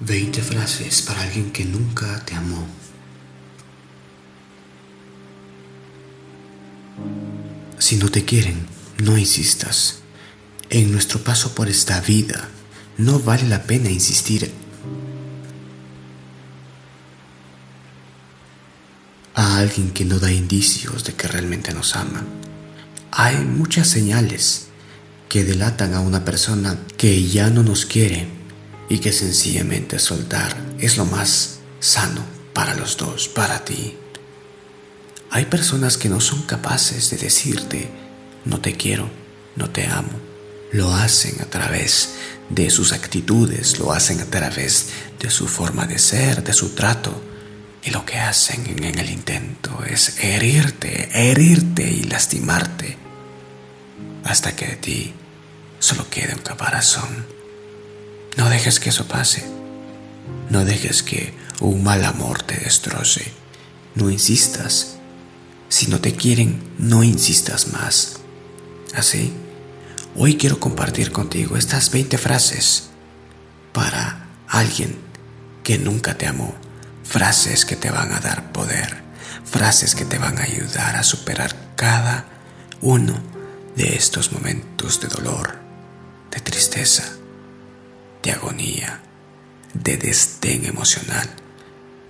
20 frases para alguien que nunca te amó. Si no te quieren, no insistas. En nuestro paso por esta vida, no vale la pena insistir a alguien que no da indicios de que realmente nos ama. Hay muchas señales que delatan a una persona que ya no nos quiere y que sencillamente soltar es lo más sano para los dos, para ti. Hay personas que no son capaces de decirte, no te quiero, no te amo. Lo hacen a través de sus actitudes, lo hacen a través de su forma de ser, de su trato. Y lo que hacen en el intento es herirte, herirte y lastimarte hasta que de ti solo quede un caparazón. No dejes que eso pase. No dejes que un mal amor te destroce. No insistas. Si no te quieren, no insistas más. Así, hoy quiero compartir contigo estas 20 frases para alguien que nunca te amó. Frases que te van a dar poder. Frases que te van a ayudar a superar cada uno de estos momentos de dolor, de tristeza de agonía, de desdén emocional,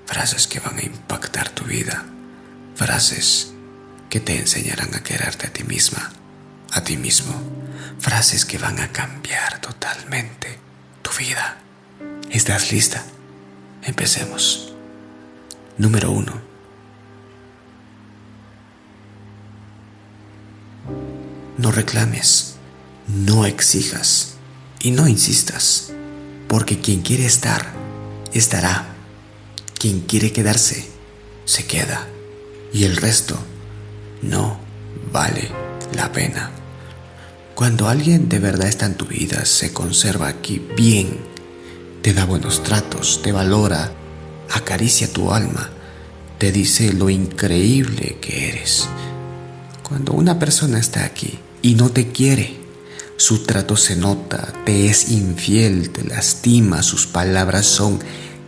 frases que van a impactar tu vida, frases que te enseñarán a quererte a ti misma, a ti mismo, frases que van a cambiar totalmente tu vida. ¿Estás lista? Empecemos. Número uno. No reclames, no exijas y no insistas porque quien quiere estar, estará. Quien quiere quedarse, se queda. Y el resto no vale la pena. Cuando alguien de verdad está en tu vida, se conserva aquí bien, te da buenos tratos, te valora, acaricia tu alma, te dice lo increíble que eres. Cuando una persona está aquí y no te quiere, su trato se nota, te es infiel, te lastima, sus palabras son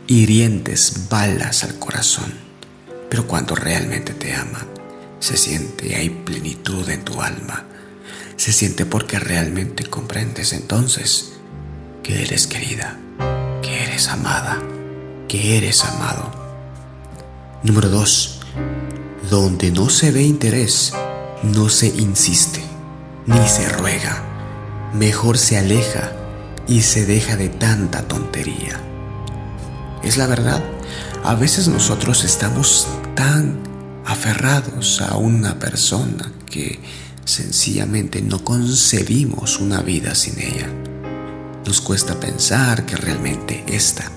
hirientes balas al corazón. Pero cuando realmente te ama, se siente, hay plenitud en tu alma. Se siente porque realmente comprendes entonces que eres querida, que eres amada, que eres amado. Número 2. Donde no se ve interés, no se insiste, ni se ruega mejor se aleja y se deja de tanta tontería. Es la verdad, a veces nosotros estamos tan aferrados a una persona que sencillamente no concebimos una vida sin ella. Nos cuesta pensar que realmente esta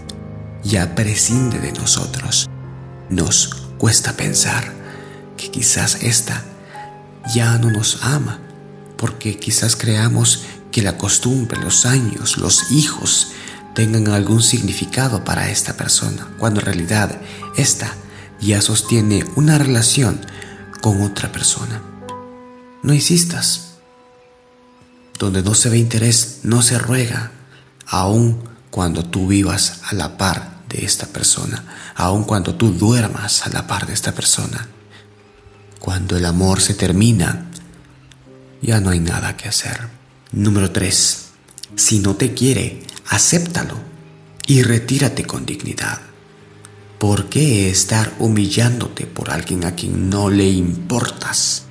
ya prescinde de nosotros. Nos cuesta pensar que quizás esta ya no nos ama, porque quizás creamos que la costumbre, los años, los hijos tengan algún significado para esta persona, cuando en realidad esta ya sostiene una relación con otra persona. No insistas. Donde no se ve interés, no se ruega, aun cuando tú vivas a la par de esta persona, aun cuando tú duermas a la par de esta persona. Cuando el amor se termina, ya no hay nada que hacer. Número 3. Si no te quiere, acéptalo y retírate con dignidad. ¿Por qué estar humillándote por alguien a quien no le importas?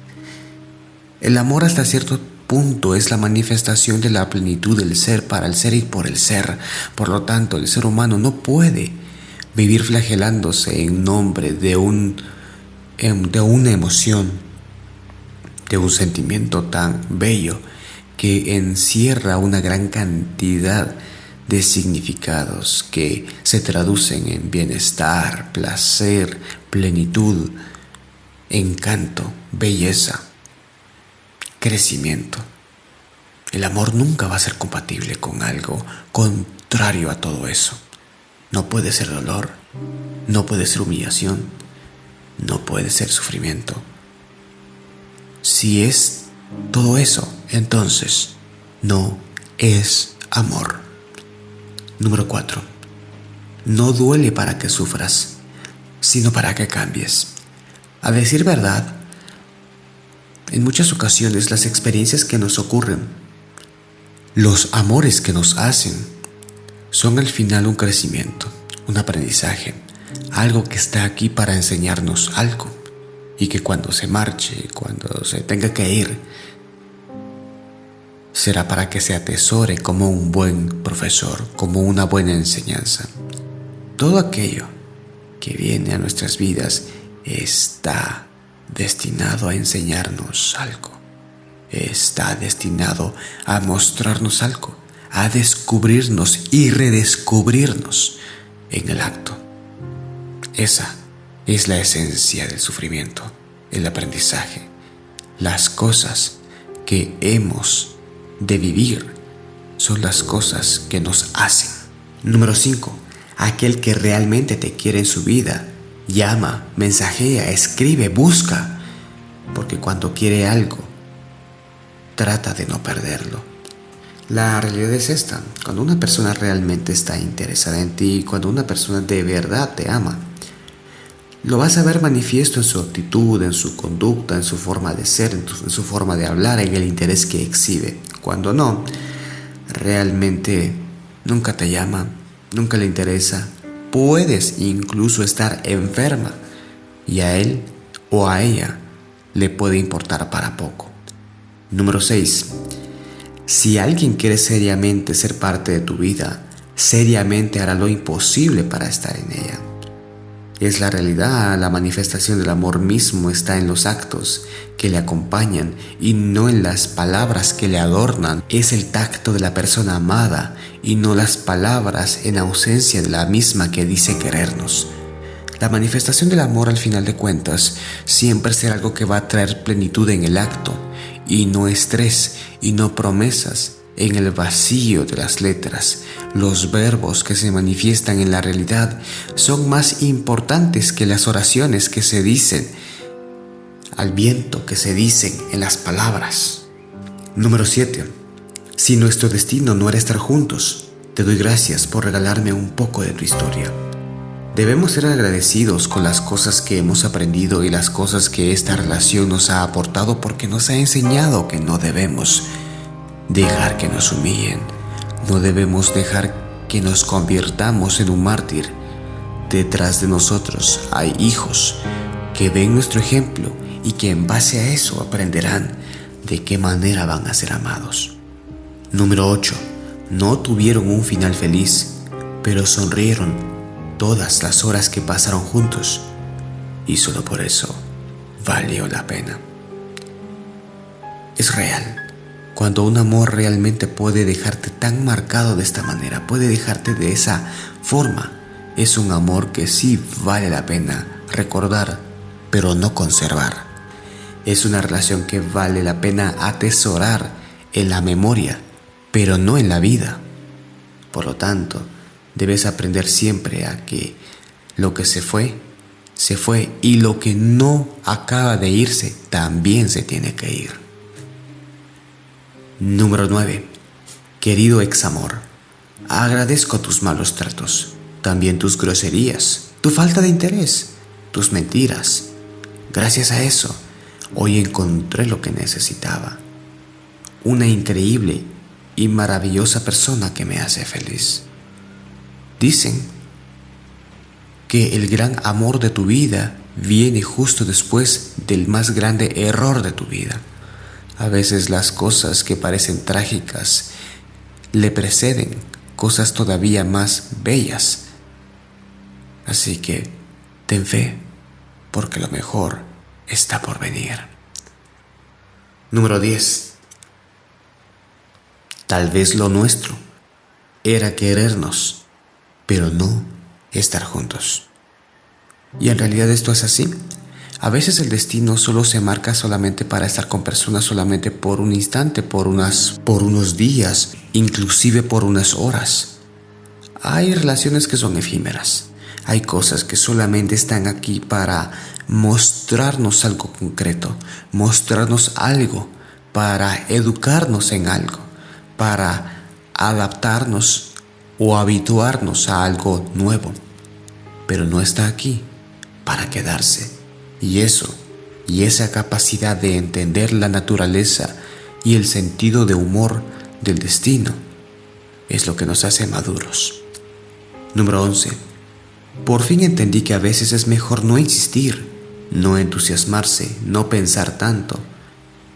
El amor hasta cierto punto es la manifestación de la plenitud del ser para el ser y por el ser. Por lo tanto, el ser humano no puede vivir flagelándose en nombre de, un, em, de una emoción, de un sentimiento tan bello que encierra una gran cantidad de significados que se traducen en bienestar, placer, plenitud, encanto, belleza, crecimiento. El amor nunca va a ser compatible con algo contrario a todo eso. No puede ser dolor, no puede ser humillación, no puede ser sufrimiento. Si es todo eso, entonces, no es amor. Número 4. no duele para que sufras, sino para que cambies. A decir verdad, en muchas ocasiones las experiencias que nos ocurren, los amores que nos hacen, son al final un crecimiento, un aprendizaje, algo que está aquí para enseñarnos algo y que cuando se marche, cuando se tenga que ir, será para que se atesore como un buen profesor, como una buena enseñanza. Todo aquello que viene a nuestras vidas está destinado a enseñarnos algo, está destinado a mostrarnos algo, a descubrirnos y redescubrirnos en el acto. Esa es la esencia del sufrimiento, el aprendizaje, las cosas que hemos de vivir son las cosas que nos hacen. Número 5. Aquel que realmente te quiere en su vida, llama, mensajea, escribe, busca, porque cuando quiere algo, trata de no perderlo. La realidad es esta, cuando una persona realmente está interesada en ti, cuando una persona de verdad te ama, lo vas a ver manifiesto en su actitud, en su conducta, en su forma de ser, en, su forma de hablar, en el interés que exhibe. Cuando no, realmente nunca te llama, nunca le interesa. Puedes incluso estar enferma y a él o a ella le puede importar para poco. Número 6. Si alguien quiere seriamente ser parte de tu vida, seriamente hará lo imposible para estar en ella es la realidad, la manifestación del amor mismo está en los actos que le acompañan y no en las palabras que le adornan. Es el tacto de la persona amada y no las palabras en ausencia de la misma que dice querernos. La manifestación del amor al final de cuentas siempre será algo que va a traer plenitud en el acto y no estrés y no promesas en el vacío de las letras. Los verbos que se manifiestan en la realidad son más importantes que las oraciones que se dicen al viento que se dicen en las palabras. Número 7. Si nuestro destino no era estar juntos, te doy gracias por regalarme un poco de tu historia. Debemos ser agradecidos con las cosas que hemos aprendido y las cosas que esta relación nos ha aportado porque nos ha enseñado que no debemos dejar que nos humillen. No debemos dejar que nos convirtamos en un mártir. Detrás de nosotros hay hijos que ven nuestro ejemplo y que en base a eso aprenderán de qué manera van a ser amados. Número 8. No tuvieron un final feliz, pero sonrieron todas las horas que pasaron juntos y solo por eso valió la pena. Es real cuando un amor realmente puede dejarte tan marcado de esta manera, puede dejarte de esa forma, es un amor que sí vale la pena recordar, pero no conservar. Es una relación que vale la pena atesorar en la memoria, pero no en la vida. Por lo tanto, debes aprender siempre a que lo que se fue, se fue y lo que no acaba de irse, también se tiene que ir. Número 9. Querido ex amor, agradezco tus malos tratos, también tus groserías, tu falta de interés, tus mentiras. Gracias a eso, hoy encontré lo que necesitaba. Una increíble y maravillosa persona que me hace feliz. Dicen que el gran amor de tu vida viene justo después del más grande error de tu vida. A veces las cosas que parecen trágicas le preceden cosas todavía más bellas. Así que ten fe, porque lo mejor está por venir. Número 10. Tal vez lo nuestro era querernos, pero no estar juntos. Y en realidad esto es así. A veces el destino solo se marca solamente para estar con personas solamente por un instante, por, unas, por unos días, inclusive por unas horas. Hay relaciones que son efímeras. Hay cosas que solamente están aquí para mostrarnos algo concreto, mostrarnos algo, para educarnos en algo, para adaptarnos o habituarnos a algo nuevo. pero no está aquí para quedarse. Y eso, y esa capacidad de entender la naturaleza y el sentido de humor del destino, es lo que nos hace maduros. Número 11. Por fin entendí que a veces es mejor no insistir, no entusiasmarse, no pensar tanto,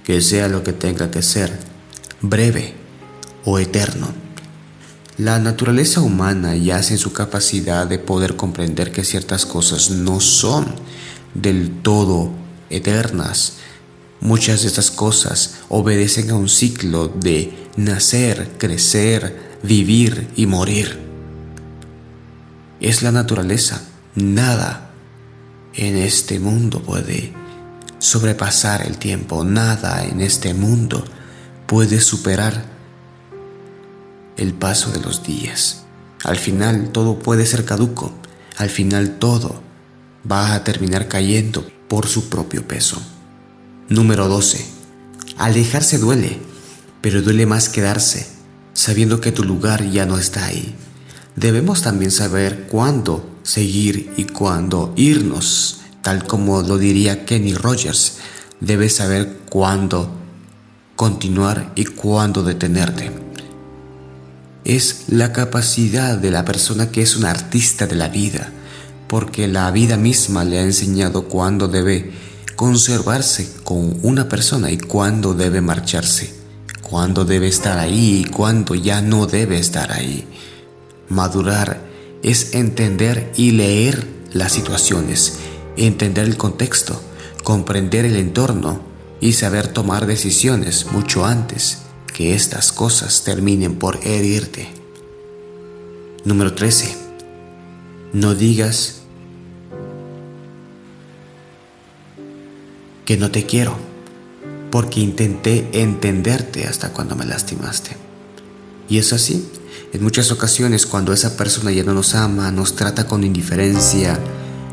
que sea lo que tenga que ser, breve o eterno. La naturaleza humana yace en su capacidad de poder comprender que ciertas cosas no son del todo eternas. Muchas de estas cosas obedecen a un ciclo de nacer, crecer, vivir y morir. Es la naturaleza. Nada en este mundo puede sobrepasar el tiempo. Nada en este mundo puede superar el paso de los días. Al final todo puede ser caduco. Al final todo va a terminar cayendo por su propio peso. Número 12. Alejarse duele, pero duele más quedarse, sabiendo que tu lugar ya no está ahí. Debemos también saber cuándo seguir y cuándo irnos, tal como lo diría Kenny Rogers. Debes saber cuándo continuar y cuándo detenerte. Es la capacidad de la persona que es un artista de la vida, porque la vida misma le ha enseñado cuándo debe conservarse con una persona y cuándo debe marcharse, cuándo debe estar ahí y cuándo ya no debe estar ahí. Madurar es entender y leer las situaciones, entender el contexto, comprender el entorno y saber tomar decisiones mucho antes que estas cosas terminen por herirte. Número 13. No digas que no te quiero, porque intenté entenderte hasta cuando me lastimaste. Y es así, en muchas ocasiones cuando esa persona ya no nos ama, nos trata con indiferencia,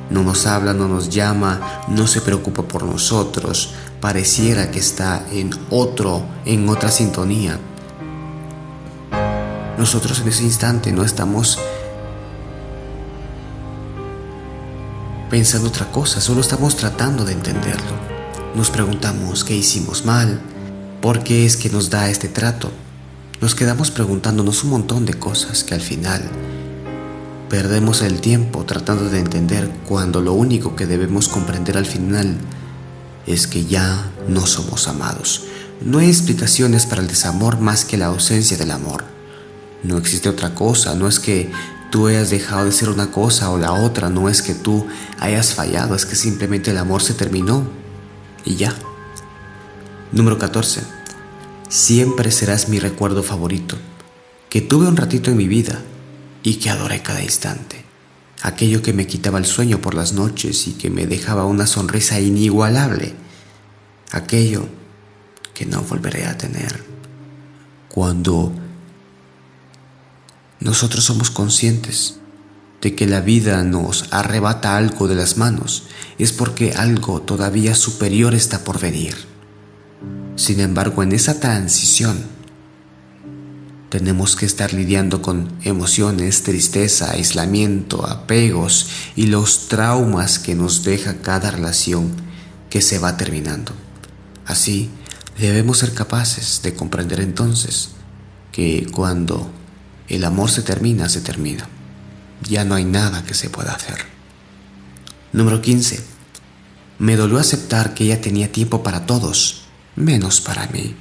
no nos habla, no nos llama, no se preocupa por nosotros, pareciera que está en otro, en otra sintonía. Nosotros en ese instante no estamos pensando otra cosa, solo estamos tratando de entenderlo. Nos preguntamos qué hicimos mal, por qué es que nos da este trato. Nos quedamos preguntándonos un montón de cosas que al final perdemos el tiempo tratando de entender cuando lo único que debemos comprender al final es que ya no somos amados. No hay explicaciones para el desamor más que la ausencia del amor. No existe otra cosa, no es que tú hayas dejado de ser una cosa o la otra, no es que tú hayas fallado, es que simplemente el amor se terminó y ya. Número 14 siempre serás mi recuerdo favorito, que tuve un ratito en mi vida y que adoré cada instante. Aquello que me quitaba el sueño por las noches y que me dejaba una sonrisa inigualable. Aquello que no volveré a tener. Cuando nosotros somos conscientes de que la vida nos arrebata algo de las manos, es porque algo todavía superior está por venir. Sin embargo, en esa transición tenemos que estar lidiando con emociones, tristeza, aislamiento, apegos y los traumas que nos deja cada relación que se va terminando. Así, debemos ser capaces de comprender entonces que cuando el amor se termina, se termina. Ya no hay nada que se pueda hacer. Número 15. Me dolió aceptar que ella tenía tiempo para todos menos para mí.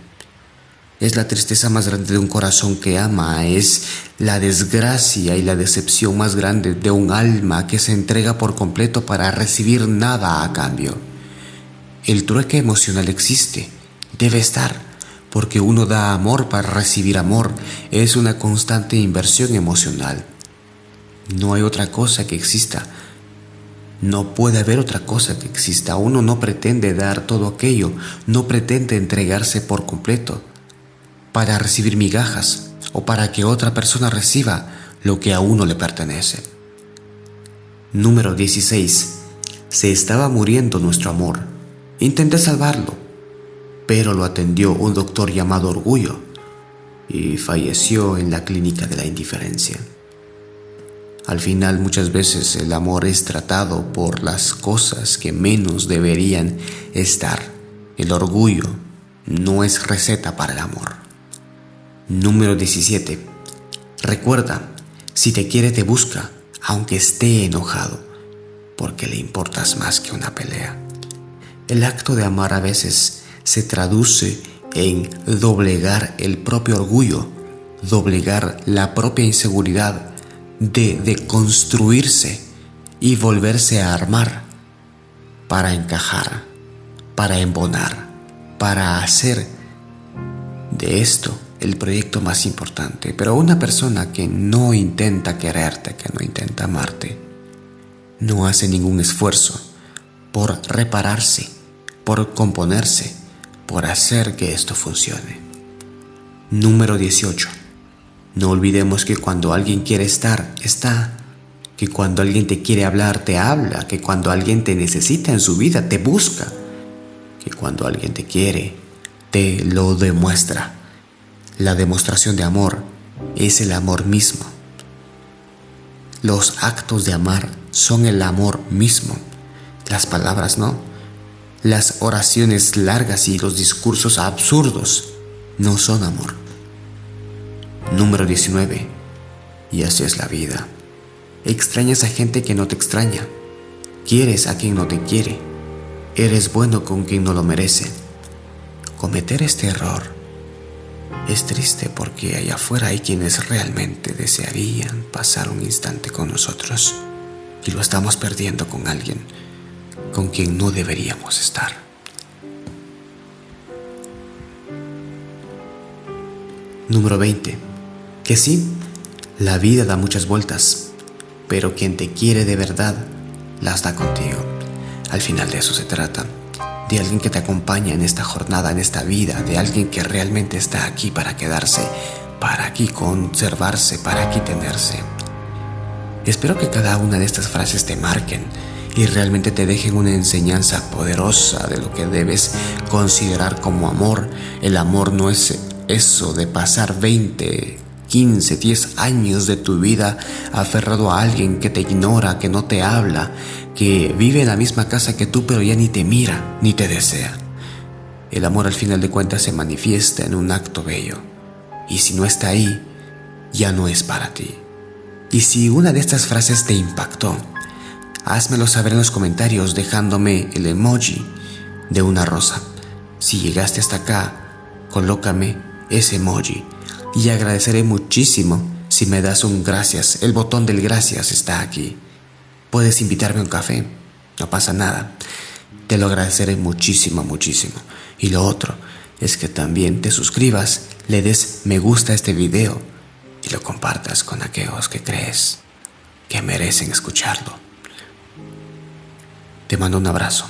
Es la tristeza más grande de un corazón que ama, es la desgracia y la decepción más grande de un alma que se entrega por completo para recibir nada a cambio. El trueque emocional existe, debe estar, porque uno da amor para recibir amor, es una constante inversión emocional. No hay otra cosa que exista no puede haber otra cosa que exista. Uno no pretende dar todo aquello, no pretende entregarse por completo para recibir migajas o para que otra persona reciba lo que a uno le pertenece. Número 16. Se estaba muriendo nuestro amor. Intenté salvarlo, pero lo atendió un doctor llamado Orgullo y falleció en la clínica de la indiferencia. Al final muchas veces el amor es tratado por las cosas que menos deberían estar. El orgullo no es receta para el amor. Número 17. Recuerda, si te quiere te busca, aunque esté enojado, porque le importas más que una pelea. El acto de amar a veces se traduce en doblegar el propio orgullo, doblegar la propia inseguridad, de, construirse y volverse a armar para encajar, para embonar, para hacer de esto el proyecto más importante. Pero una persona que no intenta quererte, que no intenta amarte, no hace ningún esfuerzo por repararse, por componerse, por hacer que esto funcione. Número 18. No olvidemos que cuando alguien quiere estar, está. Que cuando alguien te quiere hablar, te habla. Que cuando alguien te necesita en su vida, te busca. Que cuando alguien te quiere, te lo demuestra. La demostración de amor es el amor mismo. Los actos de amar son el amor mismo. Las palabras no. Las oraciones largas y los discursos absurdos no son amor. Número 19. Y así es la vida. Extrañas a gente que no te extraña. Quieres a quien no te quiere. Eres bueno con quien no lo merece. Cometer este error es triste porque allá afuera hay quienes realmente desearían pasar un instante con nosotros y lo estamos perdiendo con alguien con quien no deberíamos estar. Número 20 que sí, la vida da muchas vueltas, pero quien te quiere de verdad las da contigo. Al final de eso se trata, de alguien que te acompaña en esta jornada, en esta vida, de alguien que realmente está aquí para quedarse, para aquí conservarse, para aquí tenerse. Espero que cada una de estas frases te marquen y realmente te dejen una enseñanza poderosa de lo que debes considerar como amor. El amor no es eso de pasar 20, 15, 10 años de tu vida aferrado a alguien que te ignora, que no te habla, que vive en la misma casa que tú pero ya ni te mira, ni te desea. El amor al final de cuentas se manifiesta en un acto bello. Y si no está ahí, ya no es para ti. Y si una de estas frases te impactó, házmelo saber en los comentarios dejándome el emoji de una rosa. Si llegaste hasta acá, colócame ese emoji y agradeceré muchísimo si me das un gracias. El botón del gracias está aquí. Puedes invitarme a un café, no pasa nada. Te lo agradeceré muchísimo, muchísimo. Y lo otro es que también te suscribas, le des me gusta a este video y lo compartas con aquellos que crees que merecen escucharlo. Te mando un abrazo.